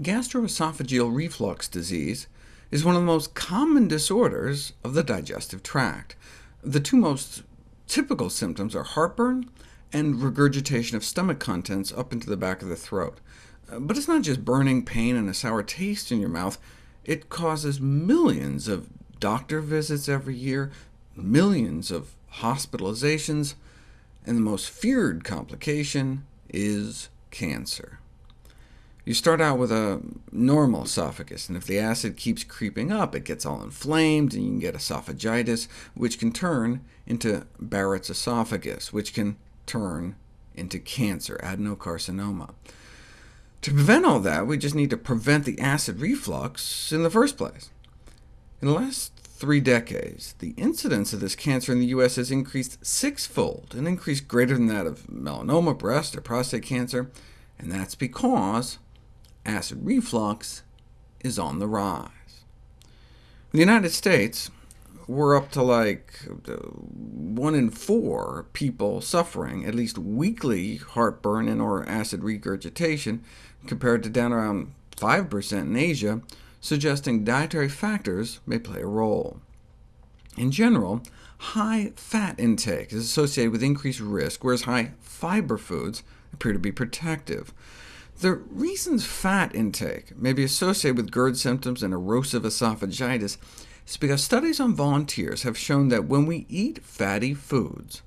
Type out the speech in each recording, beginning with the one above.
Gastroesophageal reflux disease is one of the most common disorders of the digestive tract. The two most typical symptoms are heartburn and regurgitation of stomach contents up into the back of the throat. Uh, but it's not just burning pain and a sour taste in your mouth. It causes millions of doctor visits every year, millions of hospitalizations, and the most feared complication is cancer. You start out with a normal esophagus, and if the acid keeps creeping up, it gets all inflamed, and you can get esophagitis, which can turn into Barrett's esophagus, which can turn into cancer, adenocarcinoma. To prevent all that, we just need to prevent the acid reflux in the first place. In the last three decades, the incidence of this cancer in the U.S. has increased sixfold, an increase greater than that of melanoma, breast, or prostate cancer, and that's because acid reflux is on the rise. In the United States, we're up to like one in four people suffering at least weekly heartburn and or acid regurgitation, compared to down around 5% in Asia, suggesting dietary factors may play a role. In general, high fat intake is associated with increased risk, whereas high fiber foods appear to be protective. The reasons fat intake may be associated with GERD symptoms and erosive esophagitis is because studies on volunteers have shown that when we eat fatty foods,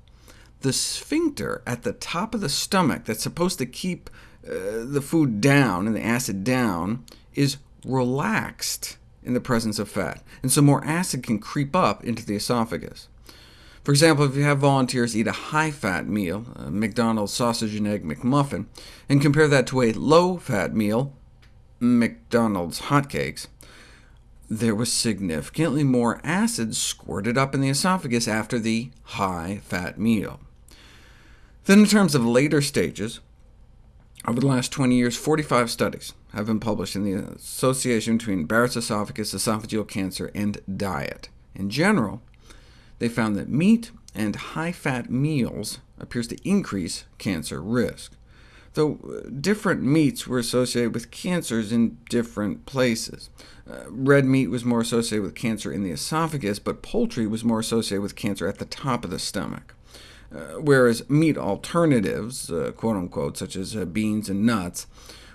the sphincter at the top of the stomach that's supposed to keep uh, the food down and the acid down is relaxed in the presence of fat, and so more acid can creep up into the esophagus. For example, if you have volunteers eat a high-fat meal, a McDonald's sausage and egg McMuffin, and compare that to a low-fat meal, McDonald's hotcakes, there was significantly more acid squirted up in the esophagus after the high-fat meal. Then in terms of later stages, over the last 20 years, 45 studies have been published in the association between Barrett's esophagus, esophageal cancer, and diet. In general, they found that meat and high-fat meals appears to increase cancer risk, though uh, different meats were associated with cancers in different places. Uh, red meat was more associated with cancer in the esophagus, but poultry was more associated with cancer at the top of the stomach. Uh, whereas meat alternatives, uh, quote-unquote, such as uh, beans and nuts,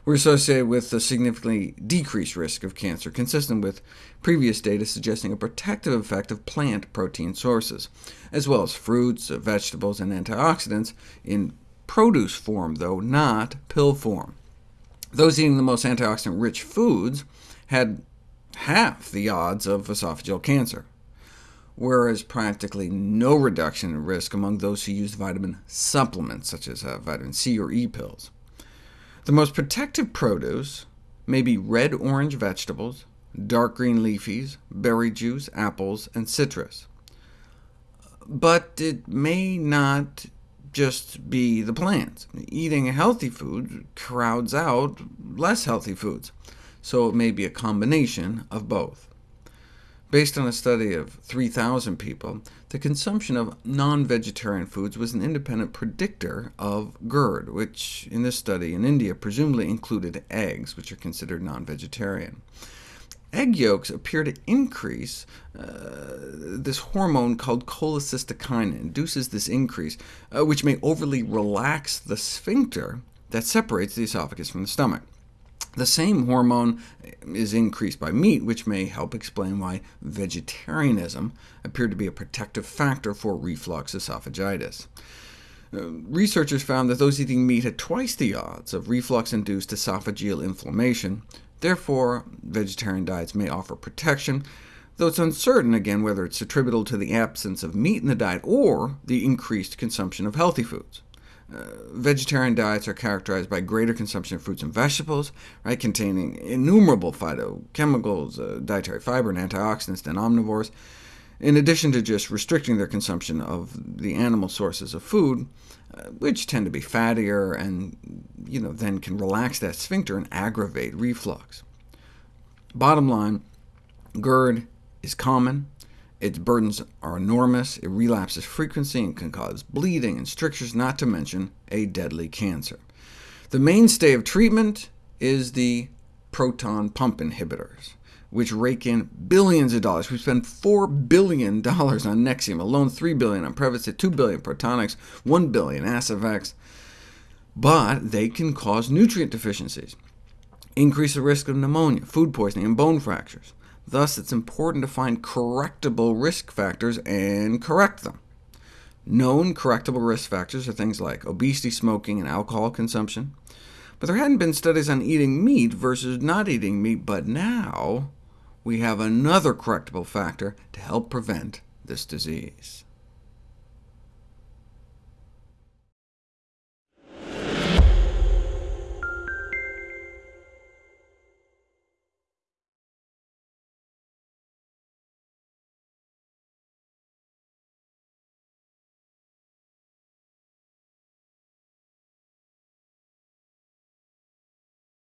were associated with a significantly decreased risk of cancer, consistent with previous data suggesting a protective effect of plant protein sources, as well as fruits, uh, vegetables, and antioxidants in produce form, though not pill form. Those eating the most antioxidant-rich foods had half the odds of esophageal cancer, whereas practically no reduction in risk among those who used vitamin supplements, such as uh, vitamin C or E pills. The most protective produce may be red-orange vegetables, dark green leafies, berry juice, apples, and citrus. But it may not just be the plants. Eating healthy food crowds out less healthy foods, so it may be a combination of both. Based on a study of 3,000 people, the consumption of non-vegetarian foods was an independent predictor of GERD, which in this study in India presumably included eggs, which are considered non-vegetarian. Egg yolks appear to increase uh, this hormone called cholecystokinin, induces this increase, uh, which may overly relax the sphincter that separates the esophagus from the stomach. The same hormone is increased by meat, which may help explain why vegetarianism appeared to be a protective factor for reflux esophagitis. Uh, researchers found that those eating meat had twice the odds of reflux-induced esophageal inflammation. Therefore, vegetarian diets may offer protection, though it's uncertain again whether it's attributable to the absence of meat in the diet or the increased consumption of healthy foods. Uh, vegetarian diets are characterized by greater consumption of fruits and vegetables, right, containing innumerable phytochemicals, uh, dietary fiber, and antioxidants than omnivores, in addition to just restricting their consumption of the animal sources of food, uh, which tend to be fattier and you know, then can relax that sphincter and aggravate reflux. Bottom line, GERD is common, its burdens are enormous, it relapses frequency and can cause bleeding and strictures, not to mention a deadly cancer. The mainstay of treatment is the proton pump inhibitors, which rake in billions of dollars. We spend $4 billion on Nexium alone, 3 billion on Prevacid, $2 billion Protonix, $1 billion Aciphex, but they can cause nutrient deficiencies, increase the risk of pneumonia, food poisoning, and bone fractures. Thus, it's important to find correctable risk factors and correct them. Known correctable risk factors are things like obesity, smoking, and alcohol consumption. But there hadn't been studies on eating meat versus not eating meat, but now we have another correctable factor to help prevent this disease.